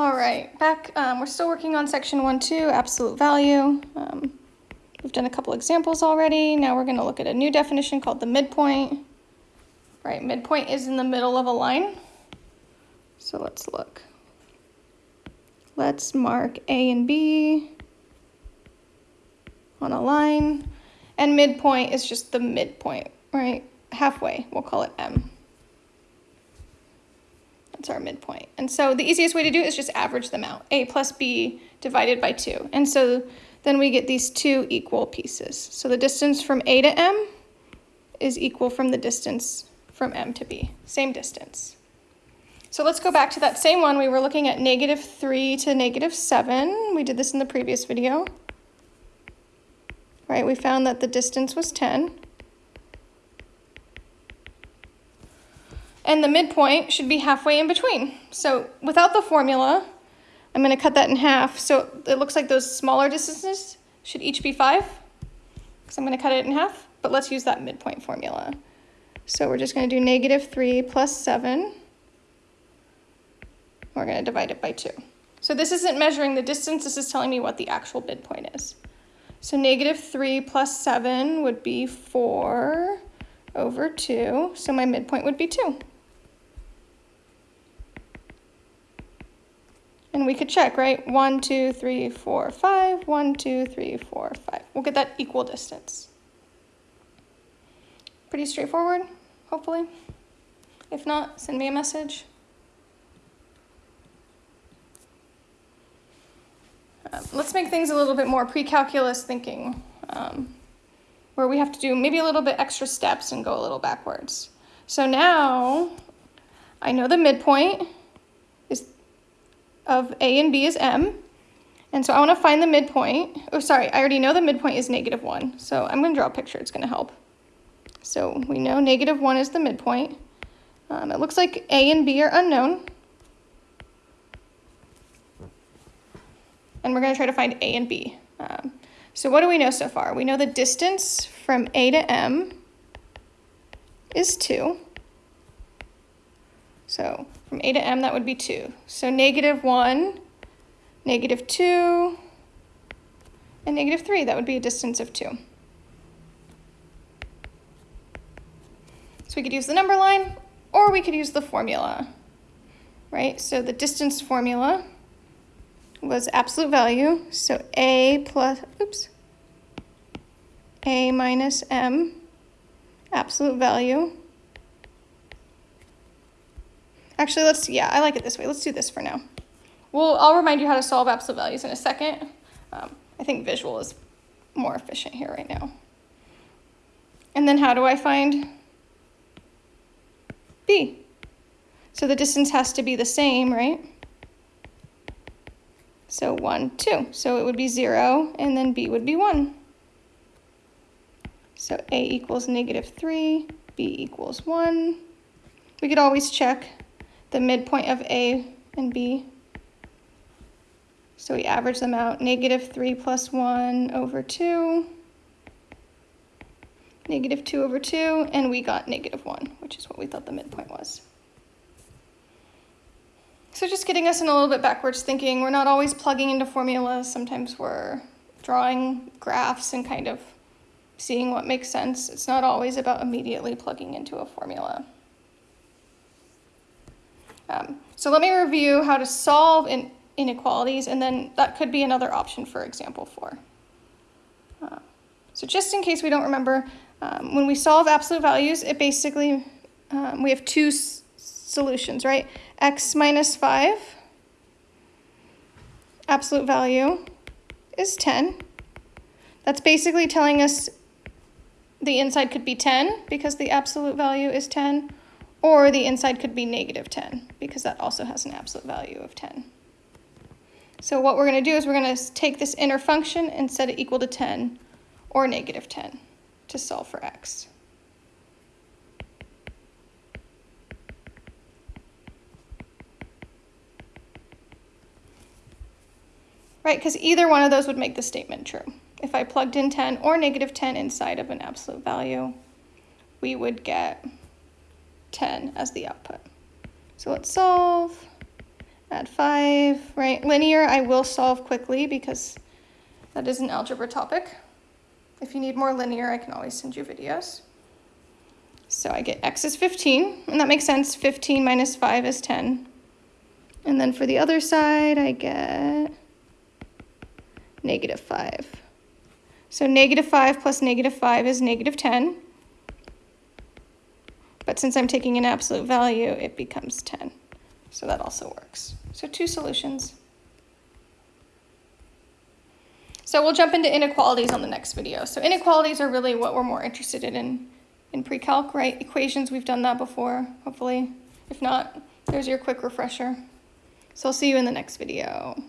All right, back, um, we're still working on section one, two, absolute value. Um, we've done a couple examples already. Now we're gonna look at a new definition called the midpoint. Right, midpoint is in the middle of a line. So let's look. Let's mark A and B on a line. And midpoint is just the midpoint, right? Halfway, we'll call it M. That's our midpoint. And so the easiest way to do it is just average them out. A plus B divided by 2. And so then we get these two equal pieces. So the distance from A to M is equal from the distance from M to B. Same distance. So let's go back to that same one. We were looking at negative 3 to negative 7. We did this in the previous video right? We found that the distance was 10. And the midpoint should be halfway in between. So without the formula, I'm going to cut that in half. So it looks like those smaller distances should each be 5. Because I'm going to cut it in half. But let's use that midpoint formula. So we're just going to do negative 3 plus 7. We're going to divide it by 2. So this isn't measuring the distance. This is telling me what the actual midpoint is. So negative 3 plus 7 would be 4 over 2. So my midpoint would be 2. And we could check, right? 1, 2, 3, 4, 5. 1, 2, 3, 4, 5. We'll get that equal distance. Pretty straightforward, hopefully. If not, send me a message. Um, let's make things a little bit more pre-calculus thinking, um, where we have to do maybe a little bit extra steps and go a little backwards. So now I know the midpoint of A and B is M. And so I want to find the midpoint. Oh, sorry, I already know the midpoint is negative 1. So I'm going to draw a picture. It's going to help. So we know negative 1 is the midpoint. Um, it looks like A and B are unknown. and we're going to try to find A and B. Um, so what do we know so far? We know the distance from A to M is 2. So from A to M, that would be 2. So negative 1, negative 2, and negative 3, that would be a distance of 2. So we could use the number line, or we could use the formula, right? So the distance formula was absolute value. So A plus, oops, A minus M, absolute value. Actually, let's, yeah, I like it this way. Let's do this for now. Well, I'll remind you how to solve absolute values in a second. Um, I think visual is more efficient here right now. And then how do I find B? So the distance has to be the same, right? So 1, 2. So it would be 0, and then b would be 1. So a equals negative 3, b equals 1. We could always check the midpoint of a and b. So we average them out, negative 3 plus 1 over 2, negative 2 over 2, and we got negative 1, which is what we thought the midpoint was. So just getting us in a little bit backwards thinking. We're not always plugging into formulas. Sometimes we're drawing graphs and kind of seeing what makes sense. It's not always about immediately plugging into a formula. Um, so let me review how to solve in inequalities, and then that could be another option for example four. Uh, so just in case we don't remember, um, when we solve absolute values, it basically, um, we have two solutions, right? x minus 5, absolute value is 10. That's basically telling us the inside could be 10 because the absolute value is 10, or the inside could be negative 10 because that also has an absolute value of 10. So what we're going to do is we're going to take this inner function and set it equal to 10 or negative 10 to solve for x. right? Because either one of those would make the statement true. If I plugged in 10 or negative 10 inside of an absolute value, we would get 10 as the output. So let's solve. add 5, right? Linear I will solve quickly because that is an algebra topic. If you need more linear, I can always send you videos. So I get x is 15, and that makes sense. 15 minus 5 is 10. And then for the other side, I get negative 5. So negative 5 plus negative 5 is negative 10. But since I'm taking an absolute value, it becomes 10. So that also works. So two solutions. So we'll jump into inequalities on the next video. So inequalities are really what we're more interested in in pre-calc, right? Equations, we've done that before, hopefully. If not, there's your quick refresher. So I'll see you in the next video.